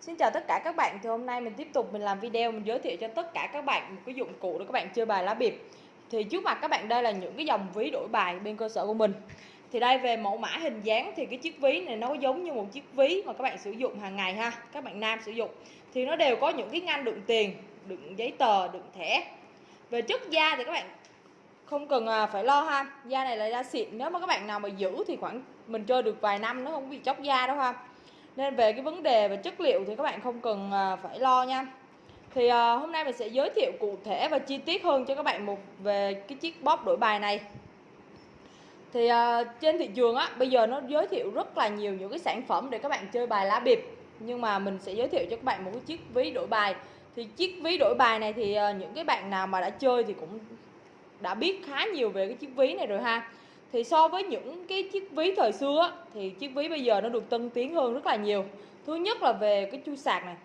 Xin chào tất cả các bạn Thì hôm nay mình tiếp tục mình làm video Mình giới thiệu cho tất cả các bạn một cái dụng cụ để các bạn chơi bài lá bịp. Thì trước mặt các bạn đây là những cái dòng ví đổi bài bên cơ sở của mình. Thì đây về mẫu mã hình dáng Thì cái chiếc ví này nó giống như một chiếc ví Mà các bạn sử dụng hàng ngày ha Các bạn nam sử dụng. Thì nó đều có những cái ngăn đựng tiền Đựng giấy tờ, đựng thẻ. Về chất da thì các bạn không cần à, phải lo ha da này là da xịn. Nếu mà các bạn nào mà giữ thì khoảng mình chơi được vài năm nó không bị chóc da đâu ha nên về cái vấn đề về chất liệu thì các bạn không cần à, phải lo nha. Thì à, hôm nay mình sẽ giới thiệu cụ thể và chi tiết hơn cho các bạn một về cái chiếc bóp đổi bài này. Thì à, trên thị trường á, bây giờ nó giới thiệu rất là nhiều những cái sản phẩm để các bạn chơi bài lá bịp. Nhưng mà mình sẽ giới thiệu cho các bạn một cái chiếc ví đổi bài. Thì chiếc ví đổi bài này thì những cái bạn nào mà đã chơi thì cũng đã biết khá nhiều về cái chiếc ví này rồi ha thì so với những cái chiếc ví thời xưa thì chiếc ví bây giờ nó được tân tiến hơn rất là nhiều. Thứ nhất là về cái chui sạc này.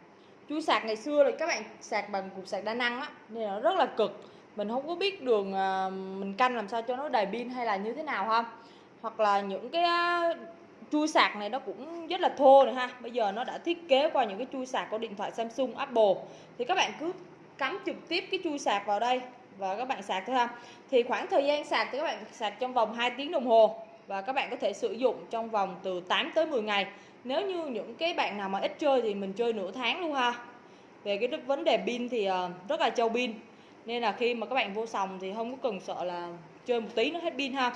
Chui sạc ngày xưa là các bạn sạc bằng cục sạc đa năng á, nên nó rất là cực. Mình không có biết đường à, mình canh làm sao cho nó đầy pin hay là như thế nào ha. Hoặc là những cái à, chui sạc này nó cũng rất là thô này ha. Bây giờ nó đã thiết kế qua những cái chui sạc của điện thoại Samsung, Apple. Thì các bạn cứ cắm trực tiếp cái chui sạc vào đây và các bạn sạc thôi ha. Thì khoảng thời gian sạc thì các bạn sạc trong vòng 2 tiếng đồng hồ. Và các bạn có thể sử dụng trong vòng từ 8 tới 10 ngày. Nếu như những cái bạn nào mà ít chơi thì mình chơi nửa tháng luôn ha. Về cái vấn đề pin thì ờ, rất là trâu pin. Nên là khi mà các bạn vô sòng thì không có cần sợ là chơi một tí nó hết pin ha.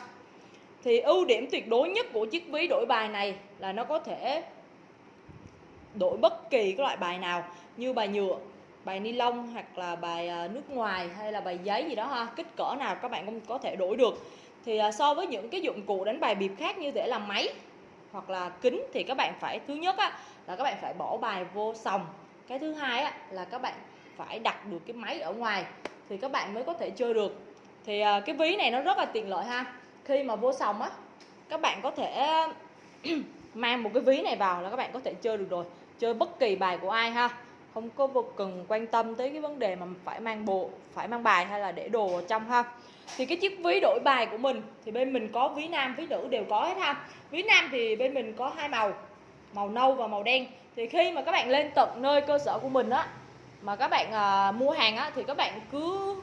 Thì ưu điểm tuyệt đối nhất của chiếc ví đổi bài này là nó có thể đổi bất kỳ cái loại bài nào như bài nhựa bài ni lông hoặc là bài ờ, nước ngoài hay là bài giấy gì đó ha kích cỡ nào các bạn cũng có thể đổi được. Thì ờ, so với những cái dụng cụ đánh bài bịp khác như thể là máy hoặc là kính thì các bạn phải thứ nhất á, là các bạn phải bỏ bài vô sòng. Cái thứ hai á, là các bạn phải đặt được cái máy ở ngoài thì các bạn mới có thể chơi được. Thì ờ, cái ví này nó rất là tiện lợi ha. Khi mà vô sòng á các bạn có thể mang một cái ví này vào là các bạn có thể chơi được rồi. Chơi bất kỳ bài của ai ha không có vô cần quan tâm tới cái vấn đề mà phải mang bộ phải mang bài hay là để đồ ở trong ha. Thì cái chiếc ví đổi bài của mình thì bên mình có ví nam ví nữ đều có hết ha. Ví nam thì bên mình có hai màu màu nâu và màu đen. Thì khi mà các bạn lên tận nơi cơ sở của mình á mà các bạn à, mua hàng á thì các bạn cứ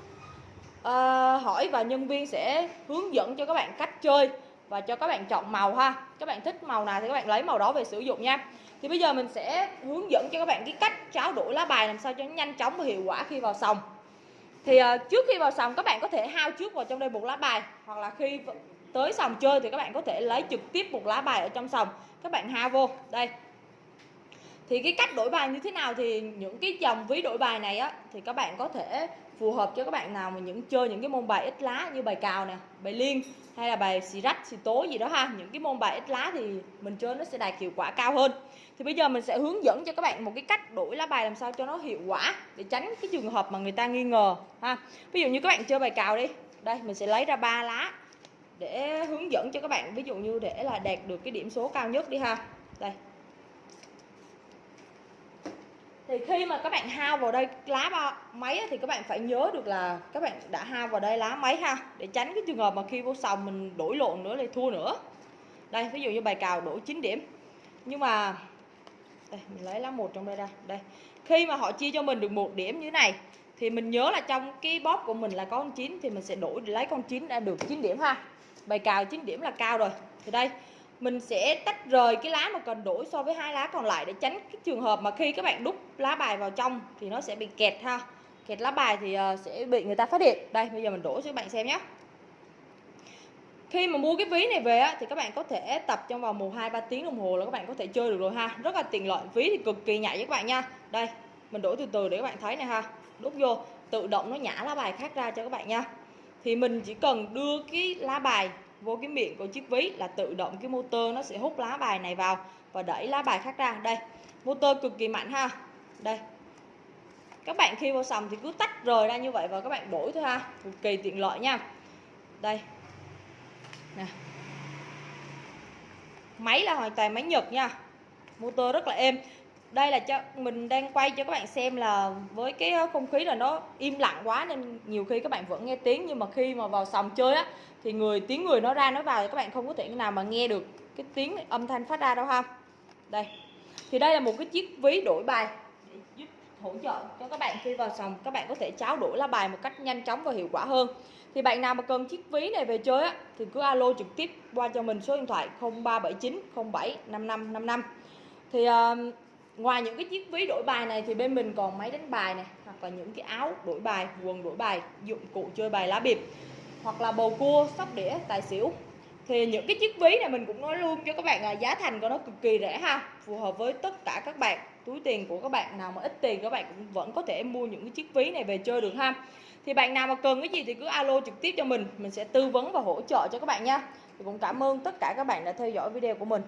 à, hỏi và nhân viên sẽ hướng dẫn cho các bạn cách chơi và cho các bạn chọn màu ha. Các bạn thích màu nào thì các bạn lấy màu đó về sử dụng nha. Thì bây giờ mình sẽ hướng dẫn cho các bạn cái cách tráo đổi lá bài làm sao cho nó nhanh chóng và hiệu quả khi vào sòng. Thì uh, trước khi vào sòng các bạn có thể hao trước vào trong đây một lá bài. Hoặc là khi tới sòng chơi thì các bạn có thể lấy trực tiếp một lá bài ở trong sòng. Các bạn hao vô. Đây thì cái cách đổi bài như thế nào thì những cái dòng ví đổi bài này á, thì các bạn có thể phù hợp cho các bạn nào mà những chơi những cái môn bài ít lá như bài cào nè, bài liên hay là bài xì rách, xì tố gì đó ha. Những cái môn bài ít lá thì mình chơi nó sẽ đạt hiệu quả cao hơn. Thì bây giờ mình sẽ hướng dẫn cho các bạn một cái cách đổi lá bài làm sao cho nó hiệu quả để tránh cái trường hợp mà người ta nghi ngờ ha. Ví dụ như các bạn chơi bài cào đi. Đây, mình sẽ lấy ra ba lá để hướng dẫn cho các bạn. Ví dụ như để là đạt được cái điểm số cao nhất đi ha. Đây thì khi mà các bạn hao vào đây lá bao máy thì các bạn phải nhớ được là các bạn đã hao vào đây lá máy ha, để tránh cái trường hợp mà khi vô sòng mình đổi lộn nữa lại thua nữa. Đây, ví dụ như bài cào đổi 9 điểm. Nhưng mà, đây, mình lấy lá một trong đây ra. Đây, khi mà họ chia cho mình được một điểm như thế này, thì mình nhớ là trong cái bóp của mình là con 9 thì mình sẽ đổi lấy con 9 đã được 9 điểm ha. Bài cào 9 điểm là cao rồi. Thì đây mình sẽ tách rời cái lá mà cần đổi so với hai lá còn lại để tránh cái trường hợp mà khi các bạn đúc lá bài vào trong thì nó sẽ bị kẹt ha kẹt lá bài thì ờ, sẽ bị người ta phát hiện đây bây giờ mình đổ cho các bạn xem nhé khi mà mua cái ví này về á, thì các bạn có thể tập trong vòng 1 2 3 tiếng đồng hồ là các bạn có thể chơi được rồi ha. Rất là tiện lợi. Ví thì cực kỳ nhạy với các bạn nha. Đây, mình đổ từ từ để các bạn thấy này ha. Đút vô, tự động nó nhả lá bài khác ra cho các bạn nha. Thì mình chỉ cần đưa cái lá bài vô cái miệng của chiếc ví là tự động cái motor nó sẽ hút lá bài này vào và đẩy lá bài khác ra. Đây, motor cực kỳ mạnh ha. Đây. Các bạn khi vào sòng thì cứ tách rời ra như vậy và các bạn đổi thôi ha. Cực kỳ tiện lợi nha. Đây, nè máy là hoàn toàn máy Nhật nha motor rất là êm đây là cho mình đang quay cho các bạn xem là với cái ờ, không khí là nó im lặng quá nên nhiều khi các bạn vẫn nghe tiếng nhưng mà khi mà vào sòng chơi á thì người tiếng người nó ra nó vào thì các bạn không có thể nào mà nghe được cái tiếng âm thanh phát ra đâu ha. Đây thì đây là một cái chiếc ví đổi bài để giúp hỗ trợ cho các bạn khi vào sòng các bạn có thể tráo đổi lá bài một cách nhanh chóng và hiệu quả hơn. Thì bạn nào mà cần chiếc ví này về chơi á thì cứ alo trực tiếp qua cho mình số điện thoại 0379 07 5555 thì uh, ngoài những cái chiếc ví đổi bài này thì bên mình còn máy đánh bài này, hoặc là những cái áo đổi bài, quần đổi bài, dụng cụ chơi bài lá bịp, hoặc là bầu cua, sóc đĩa, tài xỉu. Thì những cái chiếc ví này mình cũng nói luôn cho các bạn là giá thành của nó cực kỳ rẻ ha, phù hợp với tất cả các bạn, túi tiền của các bạn, nào mà ít tiền các bạn cũng vẫn có thể mua những cái chiếc ví này về chơi được ha. Thì bạn nào mà cần cái gì thì cứ alo trực tiếp cho mình mình sẽ tư vấn và hỗ trợ cho các bạn nha. Thì cũng cảm ơn tất cả các bạn đã theo dõi video của mình.